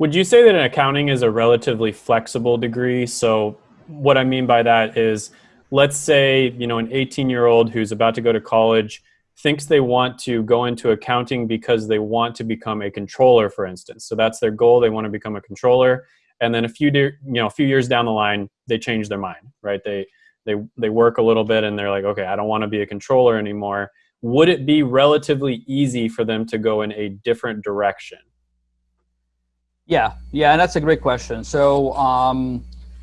Would you say that an accounting is a relatively flexible degree? So what I mean by that is, let's say, you know, an 18 year old who's about to go to college thinks they want to go into accounting because they want to become a controller, for instance. So that's their goal. They want to become a controller. And then a few, you know, a few years down the line, they change their mind, right? They, they, they work a little bit and they're like, okay, I don't want to be a controller anymore. Would it be relatively easy for them to go in a different direction? Yeah, yeah, and that's a great question. So um,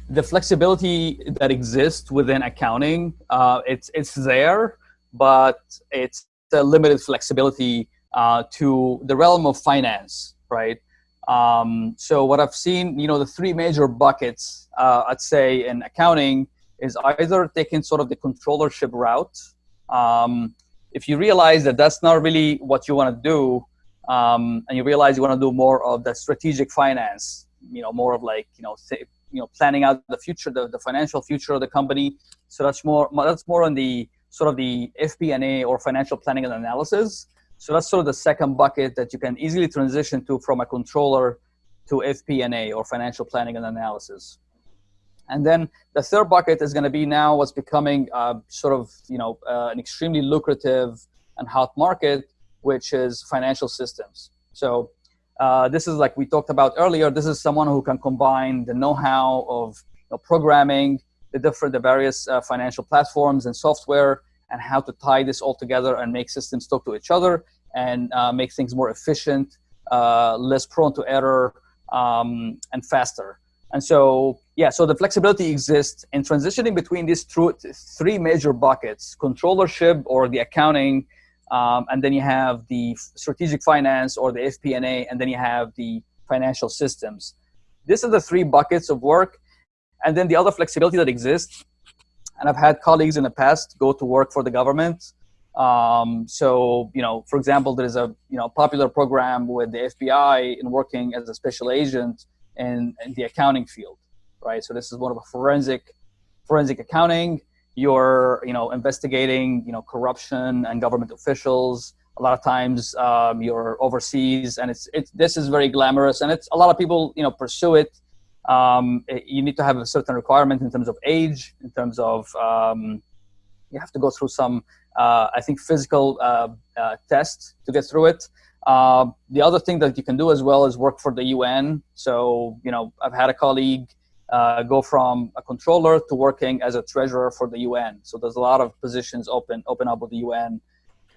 the flexibility that exists within accounting, uh, it's it's there, but it's a limited flexibility uh, to the realm of finance, right? Um, so what I've seen, you know, the three major buckets, uh, I'd say in accounting is either taking sort of the controllership route. Um, if you realize that that's not really what you want to do, um, and you realize you want to do more of the strategic finance, you know, more of like, you know, say, you know, planning out the future, the, the financial future of the company. So that's more, that's more on the sort of the FP&A or financial planning and analysis. So that's sort of the second bucket that you can easily transition to from a controller to FP&A or financial planning and analysis. And then the third bucket is going to be now what's becoming uh, sort of, you know, uh, an extremely lucrative and hot market, which is financial systems. So uh, this is like we talked about earlier. This is someone who can combine the know-how of you know, programming, the different, the various uh, financial platforms and software, and how to tie this all together and make systems talk to each other and uh, make things more efficient, uh, less prone to error, um, and faster. And so, yeah, so the flexibility exists in transitioning between these three major buckets, controllership or the accounting, um, and then you have the strategic finance or the FP&A, and then you have the financial systems. These are the three buckets of work. And then the other flexibility that exists and I've had colleagues in the past go to work for the government. Um, so, you know, for example, there's a you know popular program with the FBI in working as a special agent in, in the accounting field, right? So this is one of a forensic forensic accounting. You're you know investigating you know corruption and government officials. A lot of times um, you're overseas, and it's it's this is very glamorous, and it's a lot of people you know pursue it um, you need to have a certain requirement in terms of age, in terms of um, you have to go through some, uh, I think, physical uh, uh, tests to get through it. Uh, the other thing that you can do as well is work for the UN. So, you know, I've had a colleague uh, go from a controller to working as a treasurer for the UN. So there's a lot of positions open open up with the UN.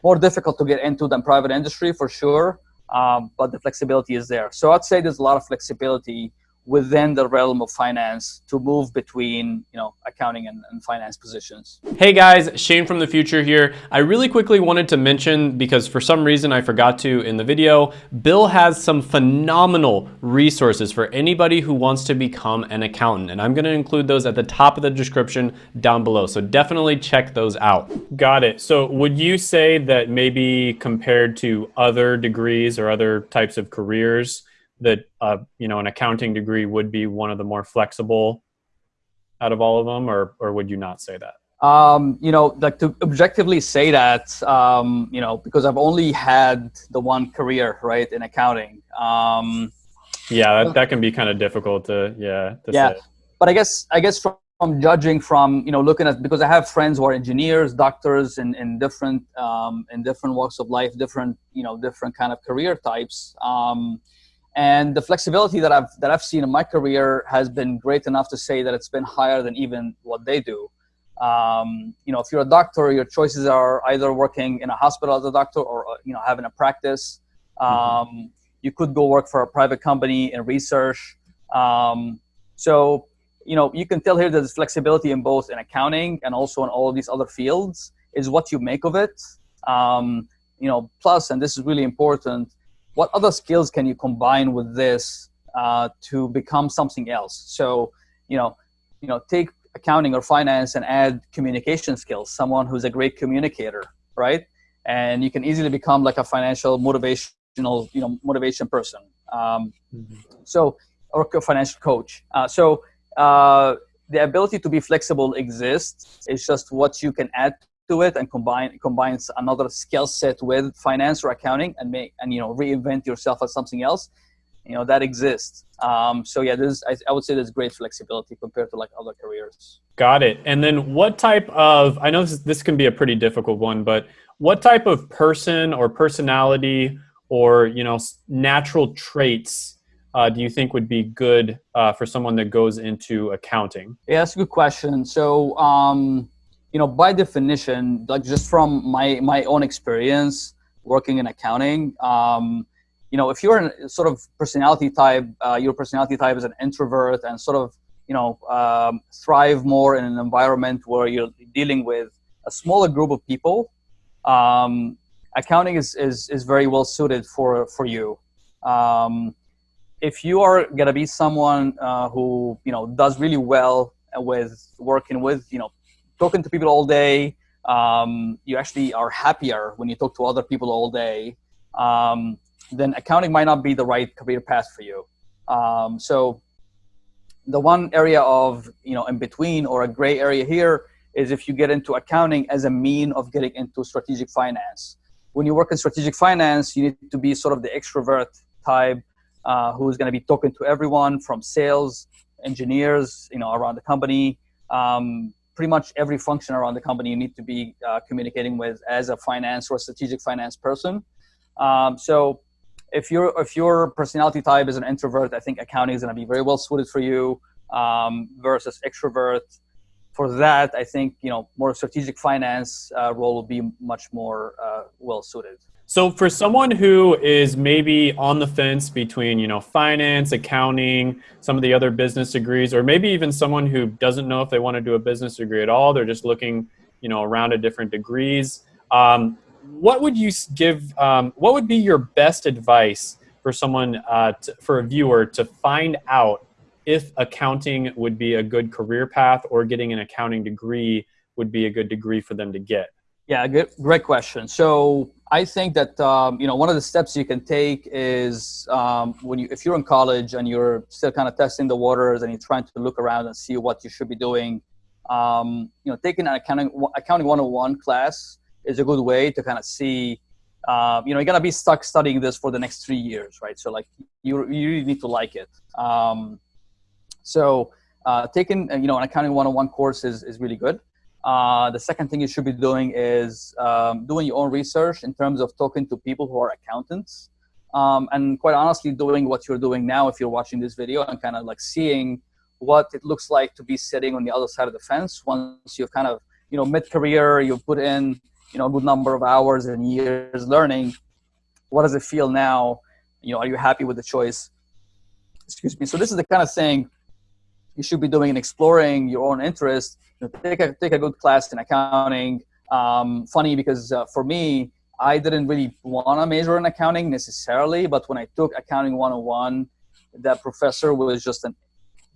More difficult to get into than private industry for sure, um, but the flexibility is there. So I'd say there's a lot of flexibility within the realm of finance to move between you know accounting and, and, finance positions. Hey guys, Shane from the future here. I really quickly wanted to mention because for some reason I forgot to in the video, Bill has some phenomenal resources for anybody who wants to become an accountant and I'm going to include those at the top of the description down below. So definitely check those out. Got it. So would you say that maybe compared to other degrees or other types of careers, that uh, you know an accounting degree would be one of the more flexible out of all of them, or or would you not say that? Um, you know, like to objectively say that, um, you know, because I've only had the one career, right, in accounting. Um, yeah, that, that can be kind of difficult to, yeah. To yeah, say. but I guess, I guess from, from, judging from, you know, looking at, because I have friends who are engineers, doctors in, in different, um, in different walks of life, different, you know, different kind of career types. And the flexibility that I've that I've seen in my career has been great enough to say that it's been higher than even what they do. Um, you know, if you're a doctor, your choices are either working in a hospital as a doctor or uh, you know having a practice. Mm-hmm. Um, mm-hmm. You could go work for a private company in research. Um, so you know you can tell here that there's flexibility in both in accounting and also in all of these other fields. Is what you make of it. Um, you know, plus, and this is really important what other skills can you combine with this uh, to become something else? So, you know, you know, take accounting or finance and add communication skills. Someone who's a great communicator, right? And you can easily become like a financial motivational, you know, motivation person. Um, mm-hmm. So, or a financial coach. Uh, so, uh, the ability to be flexible exists. It's just what you can add to it and combine combines another skill set with finance or accounting and make and you know reinvent yourself as something else you know that exists. Um, so yeah, there's I, I would say there's great flexibility compared to like other careers. Got it. And then what type of I know this, this can be a pretty difficult one, but what type of person or personality or you know natural traits uh, do you think would be good uh, for someone that goes into accounting? Yeah, that's a good question. So, um, you know, by definition, like just from my my own experience working in accounting, um, you know, if you're a sort of personality type, uh, your personality type is an introvert and sort of, you know, um, thrive more in an environment where you're dealing with a smaller group of people, um, accounting is, is, is very well suited for, for you. Um, if you are to be someone uh, who, you know, does really well with working with, you know, talking to people all day, um, you actually are happier when you talk to other people all day. Um, then accounting might not be the right career path for you. Um, so the one area of, you know, in between or a gray area here is if you get into accounting as a mean of getting into strategic finance. When you work in strategic finance, you need to be sort of the extrovert type uh, who's going to be talking to everyone from sales, engineers, you know, around the company. Um, pretty much every function around the company you need to be uh, communicating with as a finance or strategic finance person. Um, so if your if your personality type is an introvert, I think accounting is going to be very well suited for you um, versus extrovert. For that, I think you know more strategic finance uh, role will be much more uh, well suited. So for someone who is maybe on the fence between you know finance, accounting, some of the other business degrees, or maybe even someone who doesn't know if they want to do a business degree at all, they're just looking you know around at different degrees. Um, what would you give? Um, what would be your best advice for someone, uh, to, for a viewer, to find out if accounting would be a good career path or getting an accounting degree would be a good degree for them to get? Yeah, good, great question. So I think that um, you know one of the steps you can take is um, when you if you're in college and you're still kind of testing the waters and you're trying to look around and see what you should be doing. Um, you know, taking an accounting accounting 101 class is a good way to kind of see, uh, you know, you're gonna be stuck studying this for the next three years, right? So like you, you really need to like it. Um, so uh, taking, uh, you know, an accounting 101 course is, is really good. Uh, the second thing you should be doing is um, doing your own research in terms of talking to people who are accountants. Um, and quite honestly, doing what you're doing now, if you're watching this video and kind of like seeing what it looks like to be sitting on the other side of the fence once you've kind of, you know, mid-career, you've put in you know a good number of hours and years learning what does it feel now you know are you happy with the choice excuse me so this is the kind of thing you should be doing and exploring your own interest know, take a take a good class in accounting. Um, funny because uh, for me i didn't really want to major in accounting necessarily but when i took accounting 101 that professor was just an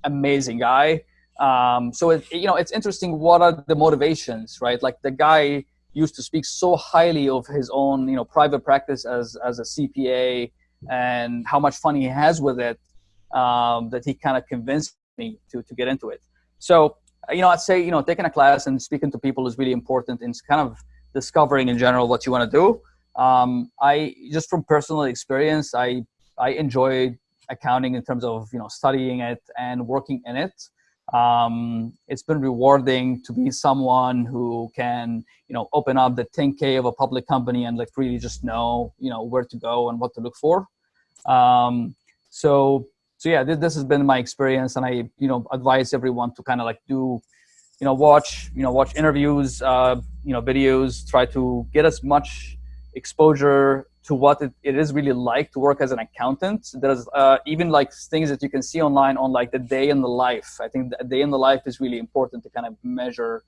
amazing guy. Um, so it, you know it's interesting what are the motivations right? Like the guy used to speak so highly of his own, you know, private practice as as a CPA and how much fun he has with it um, that he kind of convinced me to to get into it. So, you know, I'd say you know taking a class and speaking to people is really important in kind of discovering in general what you want to do. Um, I just from personal experience, I I enjoy accounting in terms of you know studying it and working in it um, it's been rewarding to be someone who can you know open up the 10k of a public company and like really just know you know where to go and what to look for um, so so yeah this, this has been my experience and i you know advise everyone to kind of like do you know watch you know watch interviews uh, you know videos try to get as much exposure to what it, it is really like to work as an accountant. There's uh, even like things that you can see online on like the day in the life. I think the day in the life is really important to kind of measure,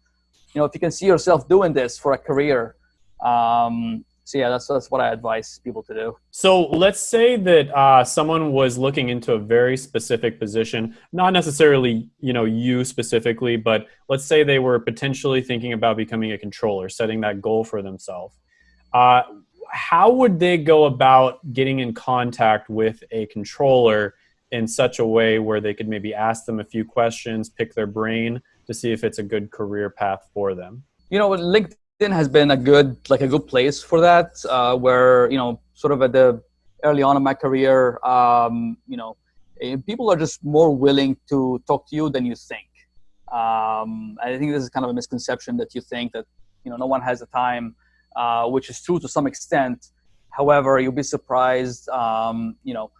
you know, if you can see yourself doing this for a career. Um, so yeah, that's, that's what I advise people to do. So let's say that uh, someone was looking into a very specific position, not necessarily, you know, you specifically, but let's say they were potentially thinking about becoming a controller, setting that goal for themselves. Uh, how would they go about getting in contact with a controller in such a way where they could maybe ask them a few questions, pick their brain to see if it's a good career path for them? You know, LinkedIn has been a good, like a good place for that, uh, where, you know, sort of at the, early on in my career, um, you know, eh, people are just more willing to talk to you than you think. Um, I think this is kind of a misconception that you think that you know no one has the time, uh, which is true to some extent. However, you'll be surprised. Um, you know,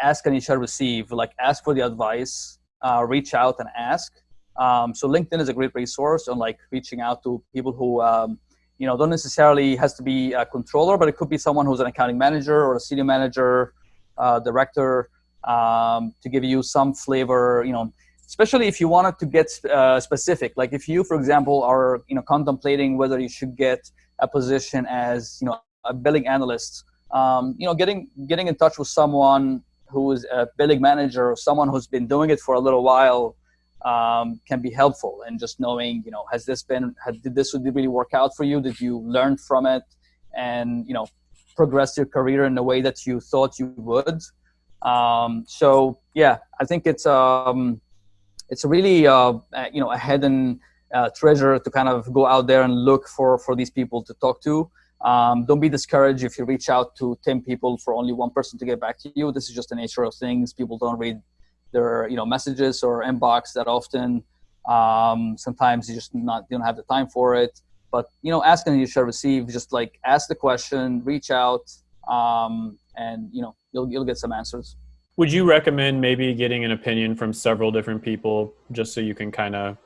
ask and you shall receive. Like ask for the advice, uh, reach out and ask. Um, so LinkedIn is a great resource on like reaching out to people who um, you know don't necessarily has to be a controller, but it could be someone who's an accounting manager or a senior manager, uh, director, um, to give you some flavor. You know, especially if you wanted to get uh, specific. Like if you, for example, are you know contemplating whether you should get a position as you know a billing analyst. Um, you know, getting getting in touch with someone who is a billing manager or someone who's been doing it for a little while um, can be helpful. And just knowing, you know, has this been, had, did this would really work out for you? Did you learn from it? And, you know, progress your career in the way that you thought you would? Um, so yeah, I think it's, um, it's a really, uh, you know, a hidden uh, treasure to kind of go out there and look for, for these people to talk to. Um, don't be discouraged if you reach out to 10 people for only one person to get back to you. This is just the nature of things. People don't read their you know messages or inbox that often. Um, sometimes you just not you don't have the time for it. But you know, asking you shall receive. Just like ask the question, reach out, um, and you know you'll you'll get some answers. Would you recommend maybe getting an opinion from several different people just so you can kind of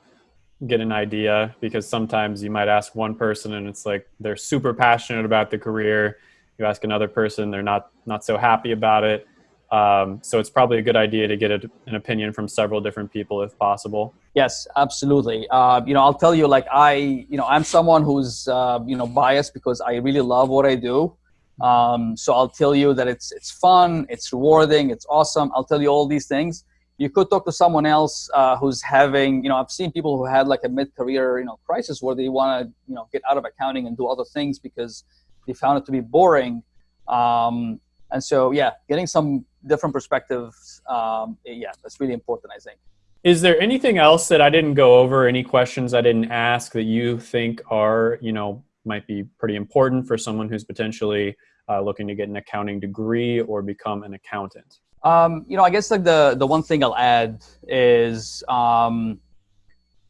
get an idea? Because sometimes you might ask one person and it's like they're super passionate about the career. You ask another person, they're not not so happy about it. Um, so it's probably a good idea to get a, an opinion from several different people if possible. Yes, absolutely. Uh, you know, I'll tell you, like I, you know, I'm someone who's, uh, you know, biased because I really love what I do. Um, so I'll tell you that it's it's fun, it's rewarding, it's awesome. I'll tell you all these things. You could talk to someone else uh, who's having, you know, I've seen people who had like a mid-career, you know, crisis where they want to, you know, get out of accounting and do other things because they found it to be boring. Um, and so, yeah, getting some different perspectives, um, yeah, that's really important, I think. Is there anything else that I didn't go over? Any questions I didn't ask that you think are, you know, might be pretty important for someone who's potentially uh, looking to get an accounting degree or become an accountant? Um, you know, I guess like the the one thing I'll add is um,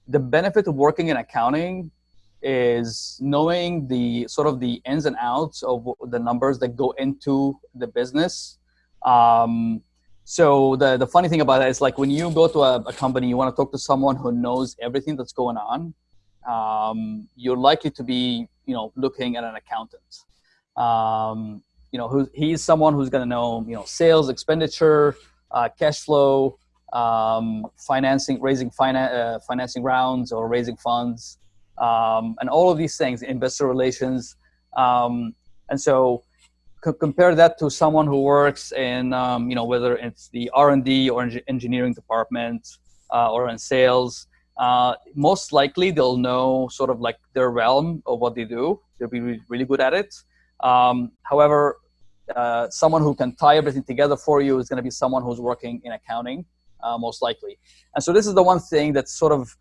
the benefit of working in accounting is knowing the sort of the ins and outs of the numbers that go into the business. Um, so the, the funny thing about that is like when you go to a, a company, you want to talk to someone who knows everything that's going on. Um, you're likely to be, you know, looking at an accountant. Um, you know, who, he's someone who's going to know, you know, sales, expenditure, uh, cash flow, um, financing, raising finan- uh, financing rounds or raising funds um, and all of these things, investor relations. Um, and so compare that to someone who works in, um, you know, whether it's the R&D or engineering department uh, or in sales, uh, most likely they'll know sort of like their realm of what they do. They'll be really, really good at it. Um, however, uh, someone who can tie everything together for you is going to be someone who's working in accounting, uh, most likely. And so this is the one thing that's sort of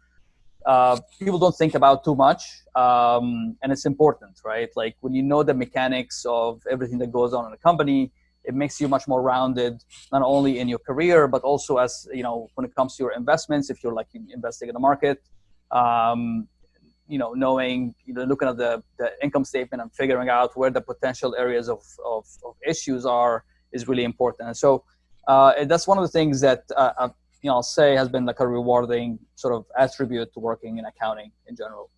uh, people don't think about too much um, and it's important right? Like when you know the mechanics of everything that goes on in a company it makes you much more rounded not only in your career but also as you know when it comes to your investments if you're like investing in the market um, you know knowing you know looking at the, the income statement and figuring out where the potential areas of, of, of issues are is really important. And so uh, that's one of the things that uh, you know, I'll say has been like a rewarding sort of attribute to working in accounting in general.